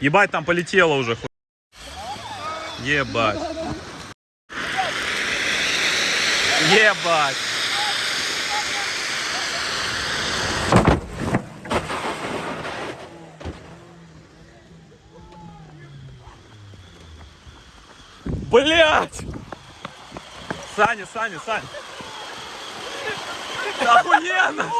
Ебать, там полетело уже. Ебать. Ебать. Блять! Саня, Саня, Саня. Охуенно!